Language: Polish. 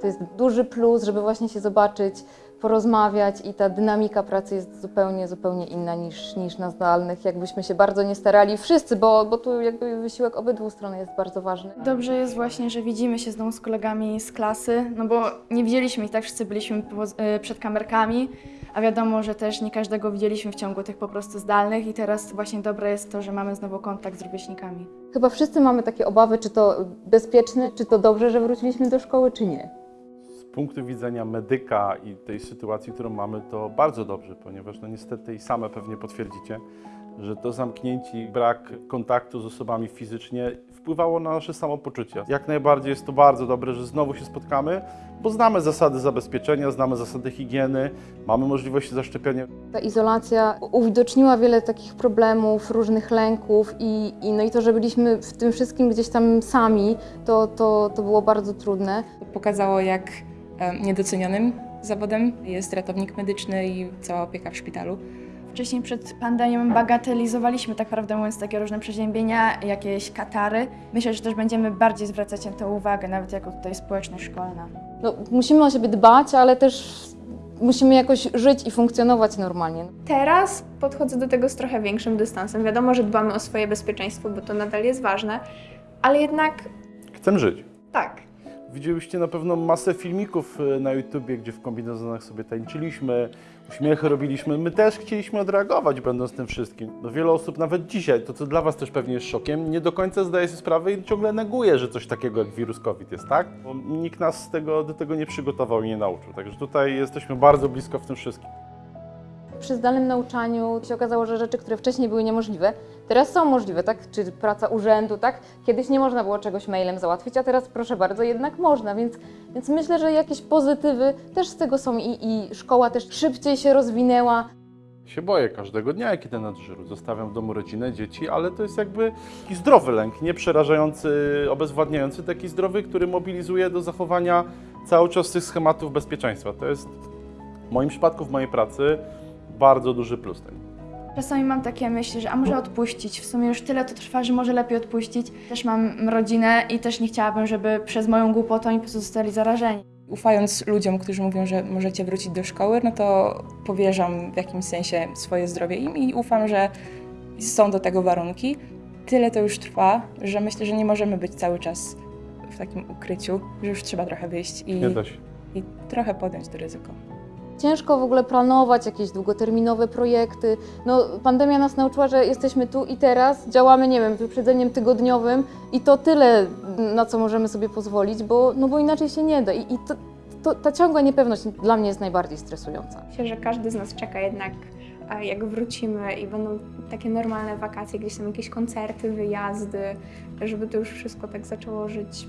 To jest duży plus, żeby właśnie się zobaczyć, porozmawiać i ta dynamika pracy jest zupełnie, zupełnie inna niż, niż na zdalnych. Jakbyśmy się bardzo nie starali, wszyscy, bo, bo tu jakby wysiłek obydwu stron jest bardzo ważny. Dobrze jest właśnie, że widzimy się znowu z kolegami z klasy, no bo nie widzieliśmy ich, tak wszyscy byliśmy e, przed kamerkami, a wiadomo, że też nie każdego widzieliśmy w ciągu tych po prostu zdalnych i teraz właśnie dobre jest to, że mamy znowu kontakt z rówieśnikami. Chyba wszyscy mamy takie obawy, czy to bezpieczne, czy to dobrze, że wróciliśmy do szkoły, czy nie. Z punktu widzenia medyka i tej sytuacji, którą mamy, to bardzo dobrze, ponieważ no niestety i same pewnie potwierdzicie, że to zamknięcie i brak kontaktu z osobami fizycznie wpływało na nasze samopoczucie. Jak najbardziej jest to bardzo dobre, że znowu się spotkamy, bo znamy zasady zabezpieczenia, znamy zasady higieny, mamy możliwość zaszczepienia. Ta izolacja uwidoczniła wiele takich problemów, różnych lęków i, i, no i to, że byliśmy w tym wszystkim gdzieś tam sami, to, to, to było bardzo trudne. Pokazało, jak niedocenionym zawodem jest ratownik medyczny i cała opieka w szpitalu. Wcześniej przed pandemią bagatelizowaliśmy tak prawdę mówiąc takie różne przeziębienia, jakieś katary. Myślę, że też będziemy bardziej zwracać na to uwagę, nawet jako tutaj społeczność szkolna. No, musimy o siebie dbać, ale też musimy jakoś żyć i funkcjonować normalnie. Teraz podchodzę do tego z trochę większym dystansem. Wiadomo, że dbamy o swoje bezpieczeństwo, bo to nadal jest ważne, ale jednak Chcę żyć. tak. Widzieliście na pewno masę filmików e, na YouTubie, gdzie w kombinezonach sobie tańczyliśmy, uśmiechy robiliśmy. My też chcieliśmy odreagować, będąc tym wszystkim. No wiele osób nawet dzisiaj, to co dla Was też pewnie jest szokiem, nie do końca zdaje sobie sprawę i ciągle neguje, że coś takiego jak wirus COVID jest, tak? Bo nikt nas z tego, do tego nie przygotował i nie nauczył. Także tutaj jesteśmy bardzo blisko w tym wszystkim. Przy zdalnym nauczaniu się okazało, że rzeczy, które wcześniej były niemożliwe, teraz są możliwe, tak? Czy praca urzędu, tak? Kiedyś nie można było czegoś mailem załatwić, a teraz proszę bardzo, jednak można, więc, więc myślę, że jakieś pozytywy też z tego są i, i szkoła też szybciej się rozwinęła. Się boję każdego dnia, jak idę na dyżuru. Zostawiam w domu rodzinę, dzieci, ale to jest jakby taki zdrowy lęk, nie przerażający, obezwładniający, taki zdrowy, który mobilizuje do zachowania cały czas tych schematów bezpieczeństwa. To jest w moim przypadku, w mojej pracy bardzo duży plus tego. Czasami mam takie myśli, że a może odpuścić, w sumie już tyle to trwa, że może lepiej odpuścić. Też mam rodzinę i też nie chciałabym, żeby przez moją głupotę oni po prostu zostali zarażeni. Ufając ludziom, którzy mówią, że możecie wrócić do szkoły, no to powierzam w jakimś sensie swoje zdrowie im i ufam, że są do tego warunki. Tyle to już trwa, że myślę, że nie możemy być cały czas w takim ukryciu, że już trzeba trochę wyjść i, i trochę podjąć to ryzyko. Ciężko w ogóle planować jakieś długoterminowe projekty. No, pandemia nas nauczyła, że jesteśmy tu i teraz, działamy, nie wiem, wyprzedzeniem tygodniowym i to tyle, na co możemy sobie pozwolić, bo, no bo inaczej się nie da. I, i to, to, ta ciągła niepewność dla mnie jest najbardziej stresująca. Myślę, że każdy z nas czeka jednak, jak wrócimy i będą takie normalne wakacje, gdzieś tam jakieś koncerty, wyjazdy, żeby to już wszystko tak zaczęło żyć